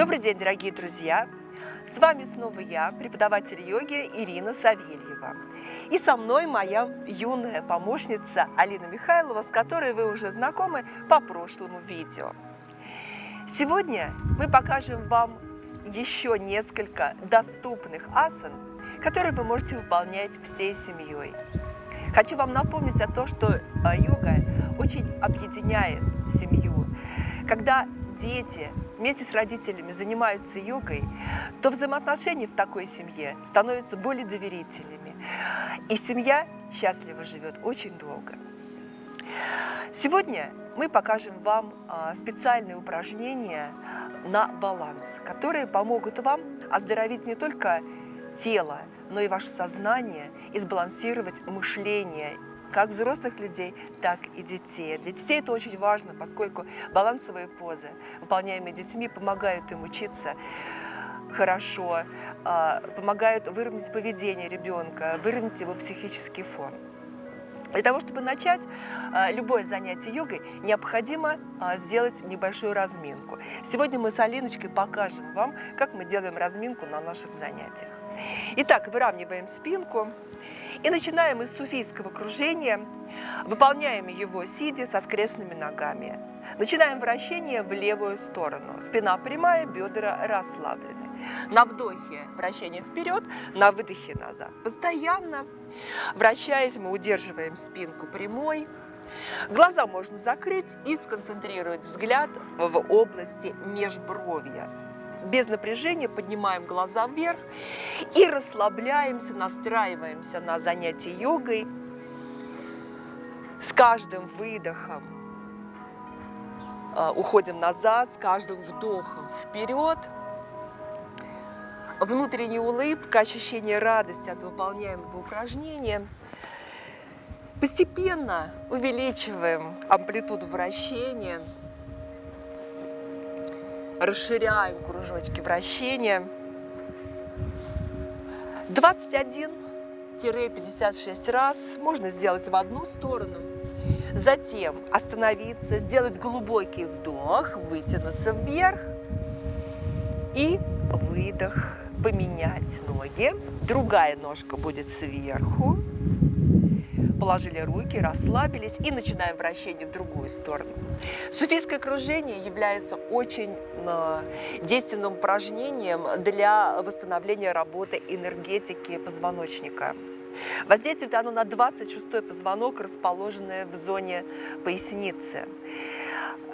Добрый день, дорогие друзья! С вами снова я, преподаватель йоги Ирина Савельева. И со мной моя юная помощница Алина Михайлова, с которой вы уже знакомы по прошлому видео. Сегодня мы покажем вам еще несколько доступных асан, которые вы можете выполнять всей семьей. Хочу вам напомнить о том, что а, йога очень объединяет семью. Когда дети вместе с родителями занимаются йогой, то взаимоотношения в такой семье становятся более доверительными. И семья счастливо живет очень долго. Сегодня мы покажем вам а, специальные упражнения на баланс, которые помогут вам оздоровить не только тело, но и ваше сознание и сбалансировать мышление как взрослых людей, так и детей. Для детей это очень важно, поскольку балансовые позы, выполняемые детьми, помогают им учиться хорошо, а, помогают выровнять поведение ребенка, выровнять его психический фон. Для того, чтобы начать а, любое занятие йогой, необходимо а, сделать небольшую разминку. Сегодня мы с Алиночкой покажем вам, как мы делаем разминку на наших занятиях. Итак, выравниваем спинку, и начинаем из суфийского кружения, выполняем его сидя со скрестными ногами. Начинаем вращение в левую сторону. Спина прямая, бедра расслаблены. На вдохе вращение вперед, на выдохе назад. Постоянно вращаясь, мы удерживаем спинку прямой. Глаза можно закрыть и сконцентрировать взгляд в области межбровья без напряжения поднимаем глаза вверх и расслабляемся, настраиваемся на занятие йогой. С каждым выдохом а, уходим назад, с каждым вдохом вперед. Внутренняя улыбка, ощущение радости от выполняемого упражнения. Постепенно увеличиваем амплитуду вращения – расширяем кружочки вращения. 21-56 раз можно сделать в одну сторону. Затем остановиться, сделать глубокий вдох, вытянуться вверх и выдох, поменять ноги. Другая ножка будет сверху положили руки, расслабились и начинаем вращение в другую сторону. Суфийское кружение является очень действенным упражнением для восстановления работы энергетики позвоночника. Воздействует оно на 26-й позвонок, расположенный в зоне поясницы.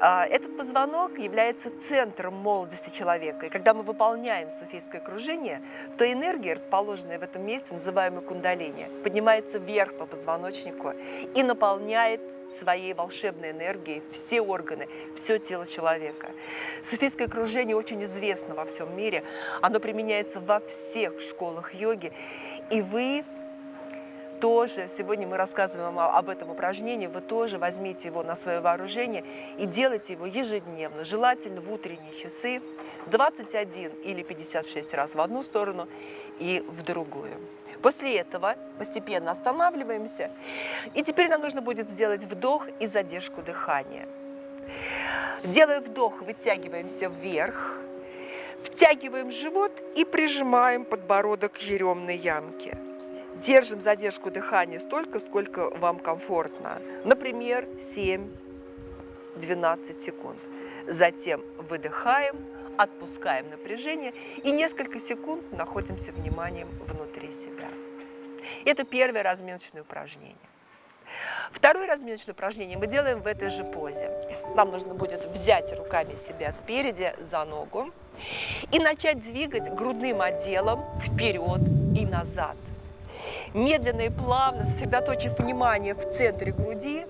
А, этот позвонок является центром молодости человека. И когда мы выполняем суфийское кружение, то энергия, расположенная в этом месте, называемая кундалини, поднимается вверх по позвоночнику и наполняет своей волшебной энергией все органы, все тело человека. Суфийское кружение очень известно во всем мире. Оно применяется во всех школах йоги. И вы тоже, сегодня мы рассказываем об этом упражнении, вы тоже возьмите его на свое вооружение и делайте его ежедневно, желательно в утренние часы, 21 или 56 раз в одну сторону и в другую. После этого постепенно останавливаемся, и теперь нам нужно будет сделать вдох и задержку дыхания. Делая вдох, вытягиваемся вверх, втягиваем живот и прижимаем подбородок к еремной ямке. Держим задержку дыхания столько, сколько вам комфортно. Например, 7-12 секунд. Затем выдыхаем, отпускаем напряжение и несколько секунд находимся вниманием внутри себя. Это первое разминочное упражнение. Второе разминочное упражнение мы делаем в этой же позе. Вам нужно будет взять руками себя спереди за ногу и начать двигать грудным отделом вперед и назад – медленно и плавно, сосредоточив внимание в центре груди,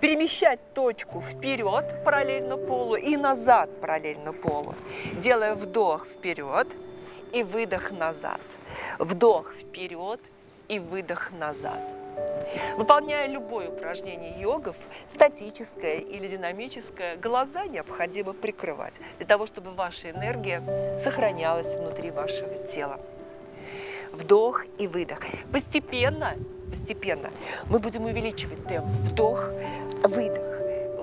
перемещать точку вперед параллельно полу и назад параллельно полу, делая вдох вперед и выдох назад. Вдох вперед и выдох назад. Выполняя любое упражнение йогов, статическое или динамическое, глаза необходимо прикрывать, для того, чтобы ваша энергия сохранялась внутри вашего тела вдох и выдох. Постепенно, постепенно мы будем увеличивать темп. Вдох, выдох,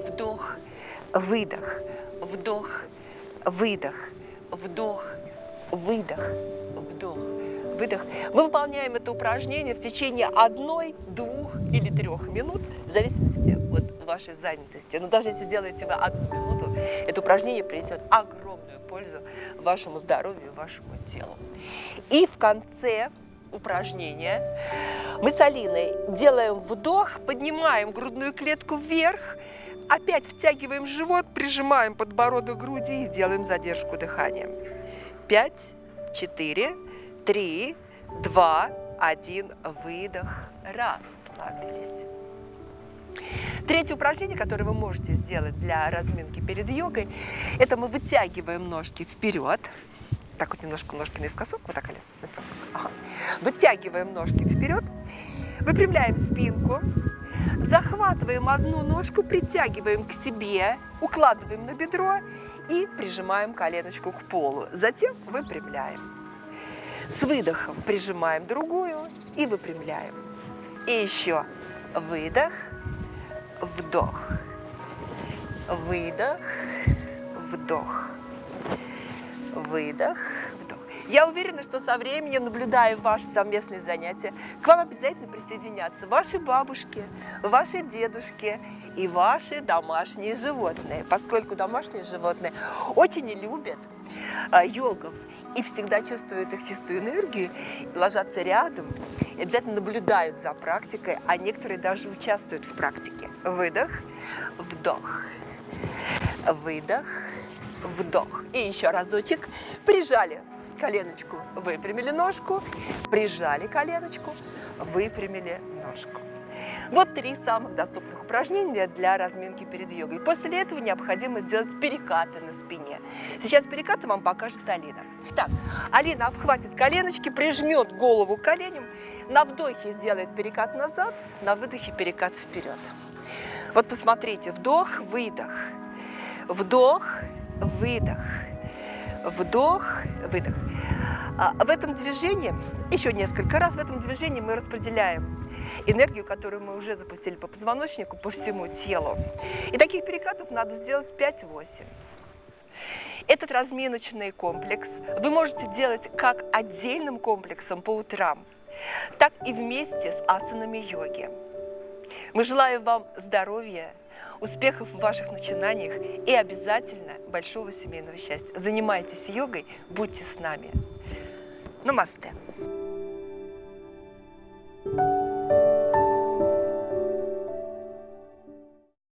вдох, выдох, вдох, выдох, вдох, выдох, вдох, выдох. Мы выполняем это упражнение в течение одной, двух или трех минут, в зависимости вашей занятости. Но даже если делаете вы одну минуту, это упражнение принесет огромную пользу вашему здоровью, вашему телу. И в конце упражнения мы с Алиной делаем вдох, поднимаем грудную клетку вверх, опять втягиваем живот, прижимаем подбородок к груди и делаем задержку дыхания. Пять, четыре, три, два, один, выдох, расслабились. Третье упражнение, которое вы можете сделать для разминки перед йогой, это мы вытягиваем ножки вперед. Так вот немножко ножки наискосок, вот так, или наискосок. Ага. Вытягиваем ножки вперед, выпрямляем спинку, захватываем одну ножку, притягиваем к себе, укладываем на бедро и прижимаем коленочку к полу. Затем выпрямляем. С выдохом прижимаем другую и выпрямляем. И еще выдох, вдох, выдох, вдох, выдох, вдох. Я уверена, что со временем, наблюдая ваши совместные занятия, к вам обязательно присоединятся ваши бабушки, ваши дедушки и ваши домашние животные, поскольку домашние животные очень любят а, йогов и всегда чувствуют их чистую энергию, ложатся рядом обязательно наблюдают за практикой, а некоторые даже участвуют в практике. Выдох, вдох, выдох, вдох. И еще разочек. Прижали коленочку, выпрямили ножку, прижали коленочку, выпрямили ножку. Вот три самых доступных упражнения для разминки перед йогой. После этого необходимо сделать перекаты на спине. Сейчас перекаты вам покажет Алина. Так, Алина обхватит коленочки, прижмет голову к коленям, на вдохе сделает перекат назад, на выдохе перекат вперед. Вот посмотрите, вдох, выдох, вдох, выдох, вдох, выдох. А в этом движении, еще несколько раз в этом движении мы распределяем энергию, которую мы уже запустили по позвоночнику, по всему телу. И таких перекатов надо сделать 5-8. Этот разминочный комплекс вы можете делать как отдельным комплексом по утрам, так и вместе с асанами йоги. Мы желаем вам здоровья, успехов в ваших начинаниях и обязательно большого семейного счастья. Занимайтесь йогой, будьте с нами. Намасте. thank you